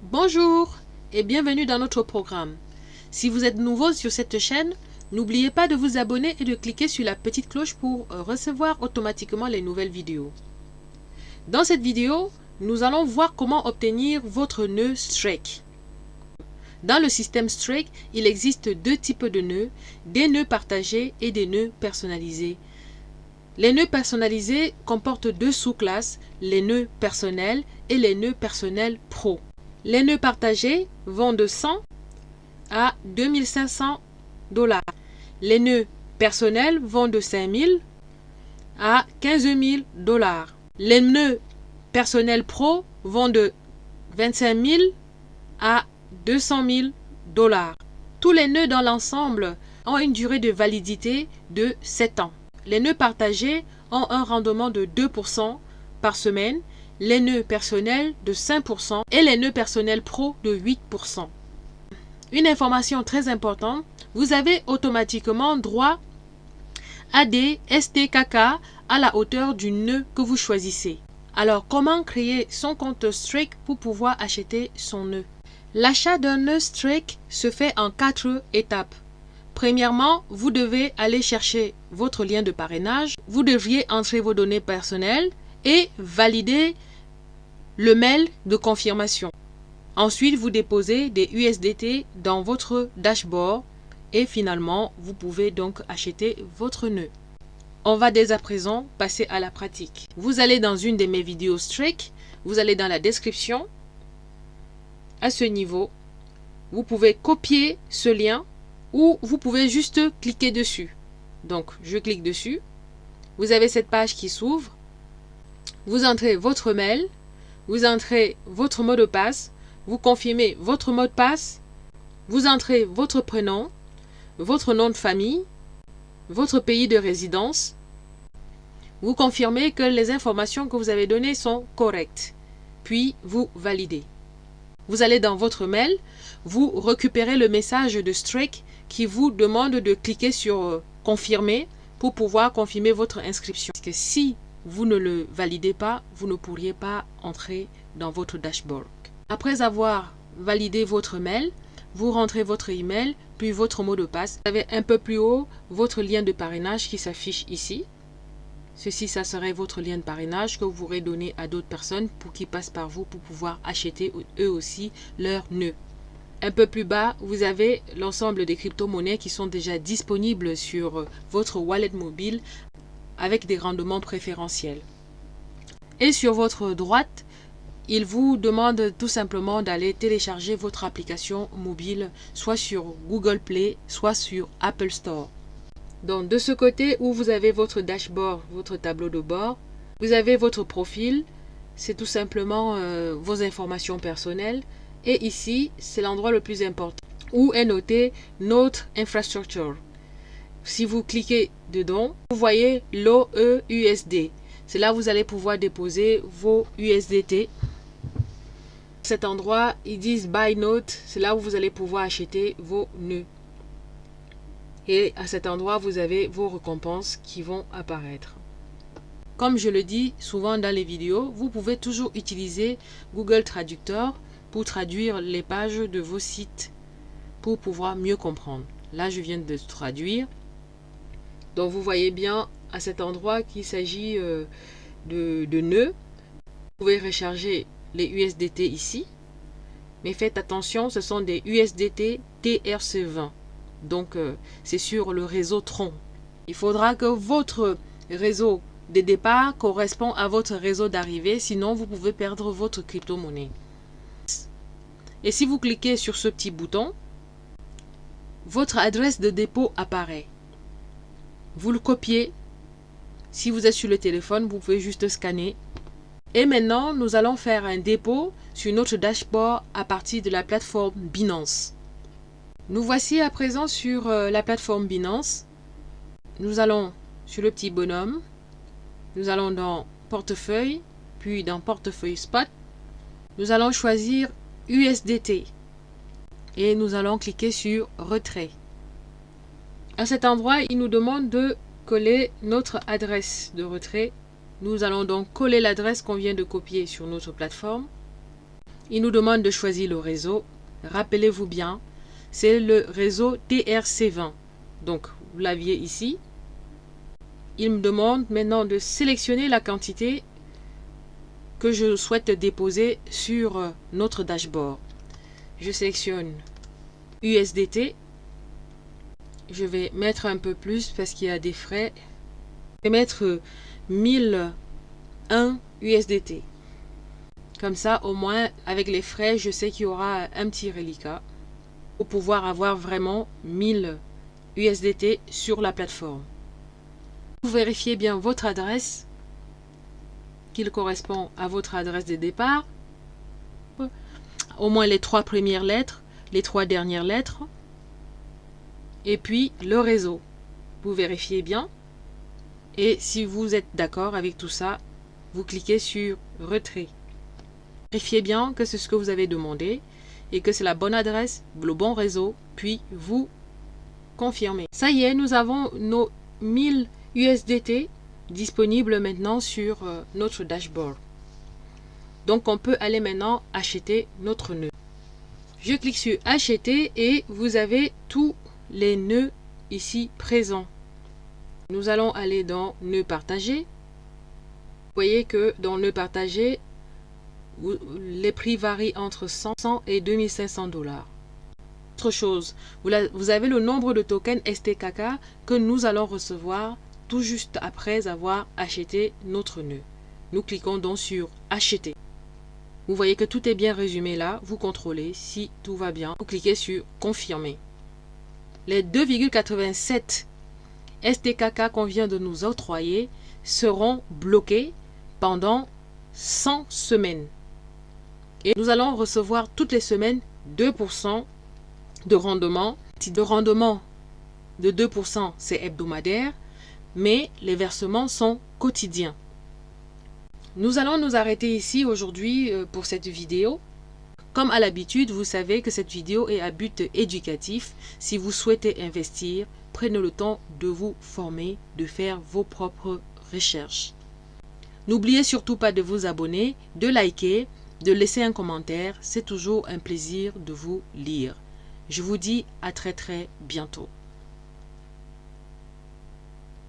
Bonjour et bienvenue dans notre programme. Si vous êtes nouveau sur cette chaîne, n'oubliez pas de vous abonner et de cliquer sur la petite cloche pour euh, recevoir automatiquement les nouvelles vidéos. Dans cette vidéo, nous allons voir comment obtenir votre nœud Strike. Dans le système Strike, il existe deux types de nœuds, des nœuds partagés et des nœuds personnalisés. Les nœuds personnalisés comportent deux sous-classes, les nœuds personnels et les nœuds personnels pro. Les nœuds partagés vont de 100 à 2500 dollars. Les nœuds personnels vont de 5000 à 15 000 dollars. Les nœuds personnels pro vont de 25 000 à 200 000 dollars. Tous les nœuds dans l'ensemble ont une durée de validité de 7 ans. Les nœuds partagés ont un rendement de 2% par semaine, les nœuds personnels de 5% et les nœuds personnels pro de 8%. Une information très importante, vous avez automatiquement droit à des STKK à la hauteur du nœud que vous choisissez. Alors, comment créer son compte Strike pour pouvoir acheter son nœud? L'achat d'un nœud Strike se fait en quatre étapes. Premièrement, vous devez aller chercher votre lien de parrainage. Vous devriez entrer vos données personnelles et valider le mail de confirmation. Ensuite, vous déposez des USDT dans votre dashboard et finalement, vous pouvez donc acheter votre nœud. On va dès à présent passer à la pratique. Vous allez dans une de mes vidéos Strike, vous allez dans la description. À ce niveau, vous pouvez copier ce lien ou vous pouvez juste cliquer dessus. Donc, je clique dessus. Vous avez cette page qui s'ouvre. Vous entrez votre mail, vous entrez votre mot de passe, vous confirmez votre mot de passe, vous entrez votre prénom, votre nom de famille, votre pays de résidence, vous confirmez que les informations que vous avez données sont correctes, puis vous validez. Vous allez dans votre mail, vous récupérez le message de Strike qui vous demande de cliquer sur euh, confirmer pour pouvoir confirmer votre inscription. Parce si vous ne le validez pas, vous ne pourriez pas entrer dans votre dashboard. Après avoir validé votre mail, vous rentrez votre email, puis votre mot de passe. Vous avez un peu plus haut votre lien de parrainage qui s'affiche ici. Ceci, ça serait votre lien de parrainage que vous pourrez donner à d'autres personnes pour qu'ils passent par vous pour pouvoir acheter eux aussi leur nœud. Un peu plus bas, vous avez l'ensemble des crypto-monnaies qui sont déjà disponibles sur votre wallet mobile avec des rendements préférentiels. Et sur votre droite, il vous demande tout simplement d'aller télécharger votre application mobile soit sur Google Play, soit sur Apple Store. Donc de ce côté où vous avez votre dashboard, votre tableau de bord, vous avez votre profil, c'est tout simplement euh, vos informations personnelles. Et ici, c'est l'endroit le plus important où est noté notre infrastructure. Si vous cliquez dedans, vous voyez l'OEUSD. C'est là où vous allez pouvoir déposer vos USDT. Cet endroit, ils disent Buy Note. C'est là où vous allez pouvoir acheter vos nœuds. Et à cet endroit, vous avez vos récompenses qui vont apparaître. Comme je le dis souvent dans les vidéos, vous pouvez toujours utiliser Google Traductor pour traduire les pages de vos sites pour pouvoir mieux comprendre. Là, je viens de traduire. Donc, vous voyez bien à cet endroit qu'il s'agit euh, de, nœuds. Vous pouvez recharger les USDT ici. Mais faites attention, ce sont des USDT TRC20. Donc, euh, c'est sur le réseau Tron. Il faudra que votre réseau de départ correspond à votre réseau d'arrivée, sinon vous pouvez perdre votre crypto-monnaie. Et si vous cliquez sur ce petit bouton, votre adresse de dépôt apparaît. Vous le copiez. Si vous êtes sur le téléphone, vous pouvez juste scanner. Et maintenant, nous allons faire un dépôt sur notre dashboard à partir de la plateforme Binance. Nous voici à présent sur euh, la plateforme Binance. Nous allons sur le petit bonhomme. Nous allons dans portefeuille, puis dans portefeuille spot. Nous allons choisir USDT et nous allons cliquer sur retrait. À cet endroit, il nous demande de coller notre adresse de retrait. Nous allons donc coller l'adresse qu'on vient de copier sur notre plateforme. Il nous demande de choisir le réseau. Rappelez-vous bien, c'est le réseau TRC20. Donc, vous l'aviez ici. Il me demande maintenant de sélectionner la quantité que je souhaite déposer sur notre dashboard. Je sélectionne USDT. Je vais mettre un peu plus parce qu'il y a des frais. Je vais mettre 1001 USDT. Comme ça, au moins, avec les frais, je sais qu'il y aura un petit reliquat pour pouvoir avoir vraiment 1000 USDT sur la plateforme. Vous vérifiez bien votre adresse, qu'il correspond à votre adresse de départ, au moins les trois premières lettres, les trois dernières lettres, et puis le réseau. Vous vérifiez bien. Et si vous êtes d'accord avec tout ça, vous cliquez sur Retrait. Vérifiez bien que c'est ce que vous avez demandé et que c'est la bonne adresse, le bon réseau, puis vous confirmez. Ça y est, nous avons nos 1000 USDT disponibles maintenant sur euh, notre dashboard. Donc on peut aller maintenant acheter notre nœud. Je clique sur acheter et vous avez tous les nœuds ici présents. Nous allons aller dans nœud partagé. Vous voyez que dans nœud partagé, les prix varient entre 100 et 2500 dollars. Autre chose, vous avez le nombre de tokens STKK que nous allons recevoir tout juste après avoir acheté notre nœud. Nous cliquons donc sur acheter. Vous voyez que tout est bien résumé là. Vous contrôlez si tout va bien. Vous cliquez sur confirmer. Les 2,87 STKK qu'on vient de nous octroyer seront bloqués pendant 100 semaines. Et nous allons recevoir toutes les semaines 2% de rendement. De rendement de 2%, c'est hebdomadaire, mais les versements sont quotidiens. Nous allons nous arrêter ici aujourd'hui euh, pour cette vidéo. Comme à l'habitude, vous savez que cette vidéo est à but éducatif. Si vous souhaitez investir, prenez le temps de vous former, de faire vos propres recherches. N'oubliez surtout pas de vous abonner, de liker, de laisser un commentaire. C'est toujours un plaisir de vous lire. Je vous dis à très très bientôt.